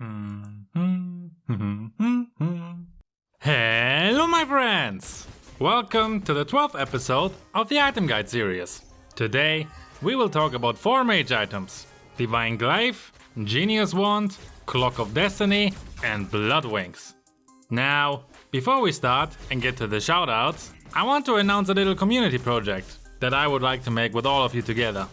Mm-hmm. Hello my friends! Welcome to the 12th episode of the Item Guide series. Today we will talk about 4 mage items. Divine Glaive, Genius Wand, Clock of Destiny and Blood Wings. Now, before we start and get to the shoutouts, I want to announce a little community project that I would like to make with all of you together.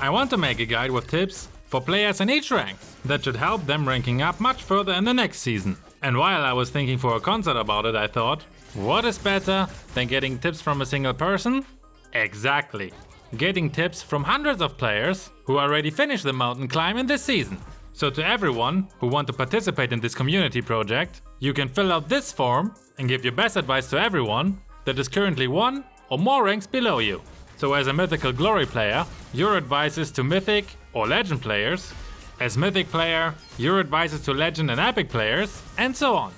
I want to make a guide with tips for players in each rank that should help them ranking up much further in the next season. And while I was thinking for a concert about it, I thought, what is better than getting tips from a single person? Exactly. Getting tips from hundreds of players who already finished the mountain climb in this season. So to everyone who want to participate in this community project, you can fill out this form and give your best advice to everyone that is currently one or more ranks below you. So as a Mythical Glory player, your advice is to Mythic or Legend players. As Mythic player, your advice is to Legend and Epic players, and so on.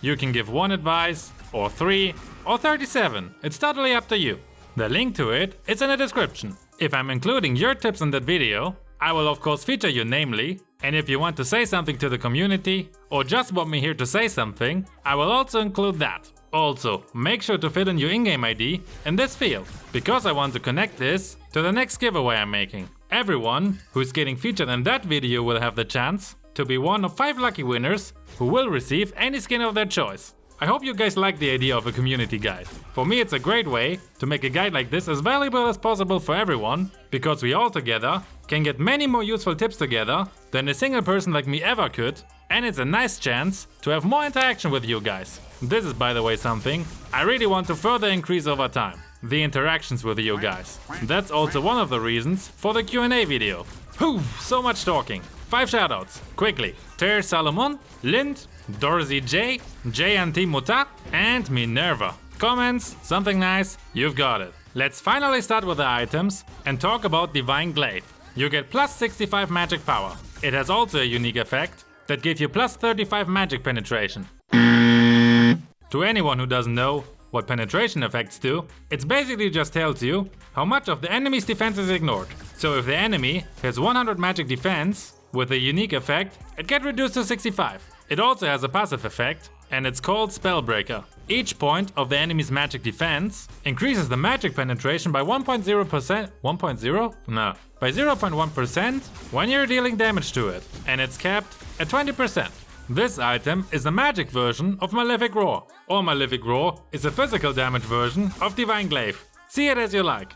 You can give one advice, or three, or 37, it's totally up to you. The link to it is in the description. If I'm including your tips in that video, I will of course feature you namely, and if you want to say something to the community, or just want me here to say something, I will also include that. Also, make sure to fill in your in-game ID in this field, because I want to connect this to the next giveaway I'm making. Everyone who's getting featured in that video will have the chance to be one of 5 lucky winners who will receive any skin of their choice. I hope you guys like the idea of a community guide. For me it's a great way to make a guide like this as valuable as possible for everyone, because we all together can get many more useful tips together than a single person like me ever could, and it's a nice chance to have more interaction with you guys. This is by the way something I really want to further increase over time. The interactions with you guys. That's also one of the reasons for the Q&A video. Whew, so much talking. Five shoutouts, quickly. Ter Salomon, Lind, Dorsey J, JNT Muta and Minerva. Comments, something nice, you've got it. Let's finally start with the items and talk about Divine Glaive. You get plus 65 magic power. It has also a unique effect that gives you plus 35 magic penetration. To anyone who doesn't know what penetration effects do, it basically just tells you how much of the enemy's defense is ignored. So if the enemy has 100 magic defense, with a unique effect, it gets reduced to 65. It also has a passive effect, and it's called Spellbreaker. Each point of the enemy's magic defense increases the magic penetration by 1.0%, 1.0? No, by 0.1% when you're dealing damage to it, and it's capped at 20%. This item is a magic version of Malefic Roar, or Malefic Roar is a physical damage version of Divine Glaive. See it as you like.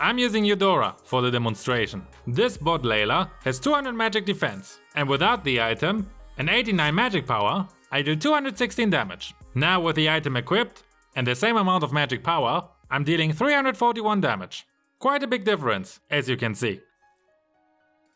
I'm using Eudora for the demonstration. This bot Layla has 200 magic defense, and without the item, an 89 magic power, I do 216 damage. Now with the item equipped, and the same amount of magic power, I'm dealing 341 damage. Quite a big difference, as you can see.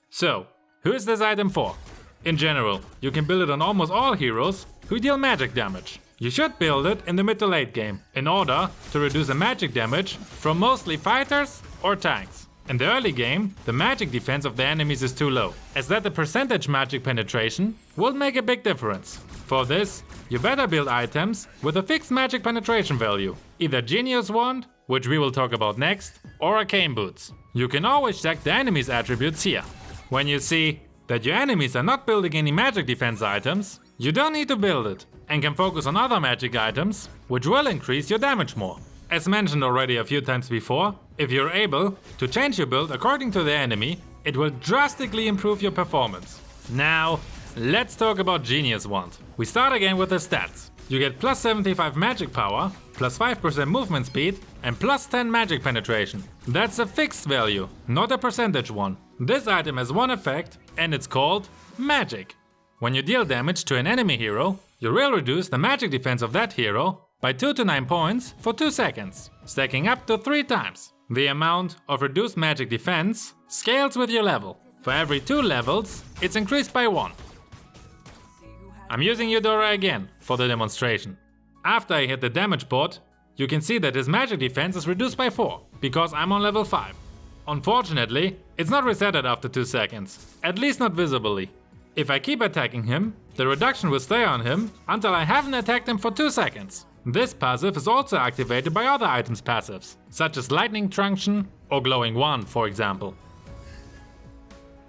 So, who is this item for? In general, you can build it on almost all heroes who deal magic damage. You should build it in the mid to late game, in order to reduce the magic damage from mostly fighters or tanks. In the early game, the magic defense of the enemies is too low, as that the percentage magic penetration will make a big difference. For this, you better build items with a fixed magic penetration value, either Genius Wand, which we will talk about next, or Arcane Boots. You can always check the enemy's attributes here. When you see that your enemies are not building any magic defense items, you don't need to build it and can focus on other magic items, which will increase your damage more. As mentioned already a few times before, if you're able to change your build according to the enemy, it will drastically improve your performance. Now, let's talk about Genius Wand. We start again with the stats. You get plus 75 magic power, plus 5% movement speed and plus 10 magic penetration. That's a fixed value, not a percentage one. This item has one effect and it's called Magic. When you deal damage to an enemy hero, you will reduce the magic defense of that hero by 2 to 9 points for 2 seconds, stacking up to 3 times. The amount of reduced magic defense scales with your level. For every 2 levels, it's increased by 1. I'm using Eudora again for the demonstration. After I hit the damage bot, you can see that his magic defense is reduced by 4, because I'm on level 5. Unfortunately, it's not resetted after 2 seconds, at least not visibly. If I keep attacking him, the reduction will stay on him until I haven't attacked him for 2 seconds. This passive is also activated by other items passives, such as Lightning Truncheon or Glowing Wand for example.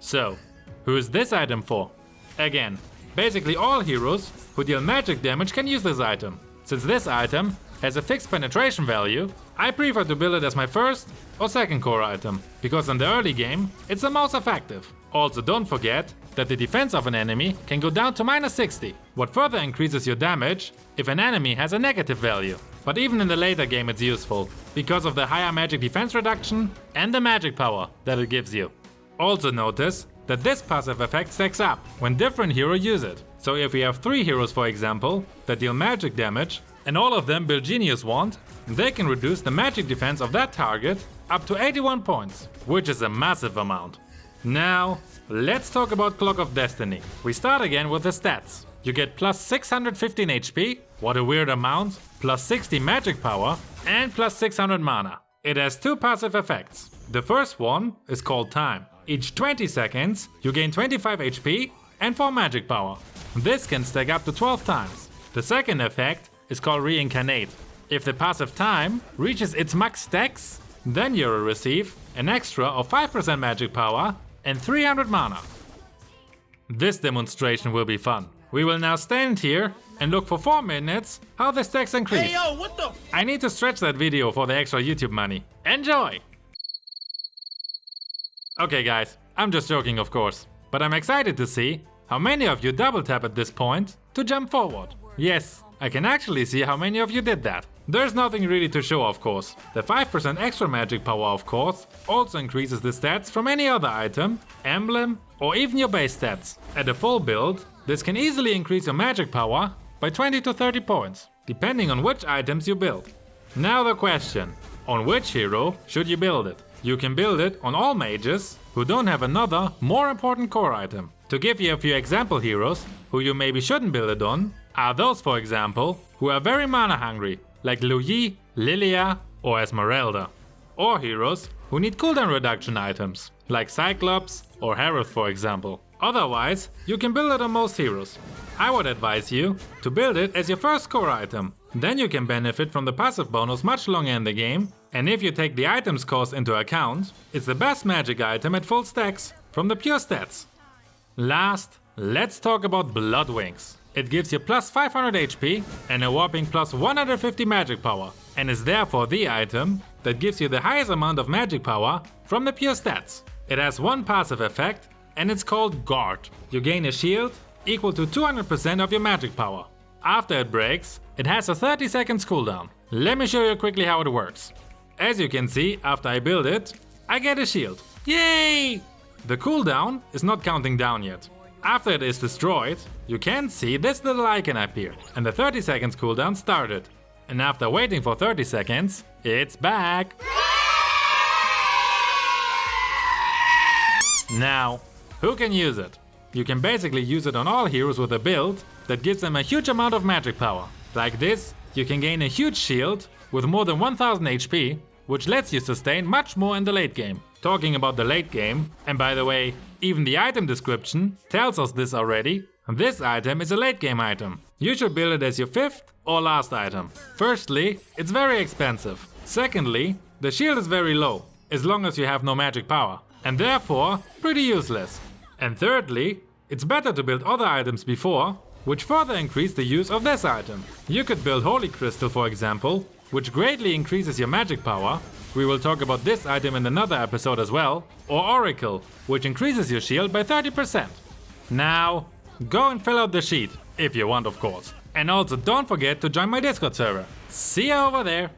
So, who is this item for? Again, Basically all heroes who deal magic damage can use this item. Since this item has a fixed penetration value, I prefer to build it as my first or second core item, because in the early game it's the most effective. Also don't forget that the defense of an enemy can go down to minus 60, what further increases your damage if an enemy has a negative value. But even in the later game it's useful, because of the higher magic defense reduction and the magic power that it gives you. Also notice that this passive effect stacks up when different heroes use it. So if we have 3 heroes for example, that deal magic damage, and all of them build Genius Wand, they can reduce the magic defense of that target up to 81 points, which is a massive amount. Now, let's talk about Clock of Destiny. We start again with the stats. You get plus 615 HP, what a weird amount, plus 60 magic power, and plus 600 mana. It has two passive effects. The first one is called Time. Each 20 seconds, you gain 25 HP and 4 magic power. This can stack up to 12 times. The second effect is called Reincarnate. If the passive time reaches its max stacks, then you'll receive an extra of 5% magic power and 300 mana. This demonstration will be fun. We will now stand here and look for 4 minutes how the stacks increase. Hey yo, what the? I need to stretch that video for the extra YouTube money. Enjoy! Okay guys, I'm just joking of course, but I'm excited to see how many of you double tap at this point to jump forward. Yes, I can actually see how many of you did that. There's nothing really to show of course. The 5% extra magic power of course also increases the stats from any other item, emblem or even your base stats. At a full build, this can easily increase your magic power by 20 to 30 points, depending on which items you build. Now the question, on which hero should you build it? You can build it on all mages who don't have another, more important core item. To give you a few example heroes who you maybe shouldn't build it on, are those for example who are very mana hungry, like Yi, Lylia or Esmeralda. Or heroes who need cooldown reduction items, like Cyclops or Harith for example. Otherwise, you can build it on most heroes. I would advise you to build it as your first core item. Then you can benefit from the passive bonus much longer in the game, and if you take the items cost into account, it's the best magic item at full stacks from the pure stats. Last, let's talk about Blood Wings. It gives you plus 500 HP and a whopping plus 150 magic power, and is therefore the item that gives you the highest amount of magic power from the pure stats. It has one passive effect, and it's called Guard. You gain a shield equal to 200% of your magic power. After it breaks, it has a 30 seconds cooldown. Let me show you quickly how it works. As you can see, after I build it, I get a shield. Yay! The cooldown is not counting down yet. After it is destroyed, you can see this little icon appear and the 30 seconds cooldown started. And after waiting for 30 seconds, it's back! Now, who can use it? You can basically use it on all heroes with a build that gives them a huge amount of magic power. Like this, you can gain a huge shield with more than 1000 HP, which lets you sustain much more in the late game. Talking about the late game, and by the way, even the item description tells us this already, this item is a late game item. You should build it as your fifth or last item. Firstly, it's very expensive. Secondly, the shield is very low, as long as you have no magic power, and therefore pretty useless. And thirdly, it's better to build other items before, which further increase the use of this item. You could build Holy Crystal for example, which greatly increases your magic power. We will talk about this item in another episode as well. Or Oracle, which increases your shield by 30%. Now, go and fill out the sheet, if you want of course. And also don't forget to join my Discord server. See you over there!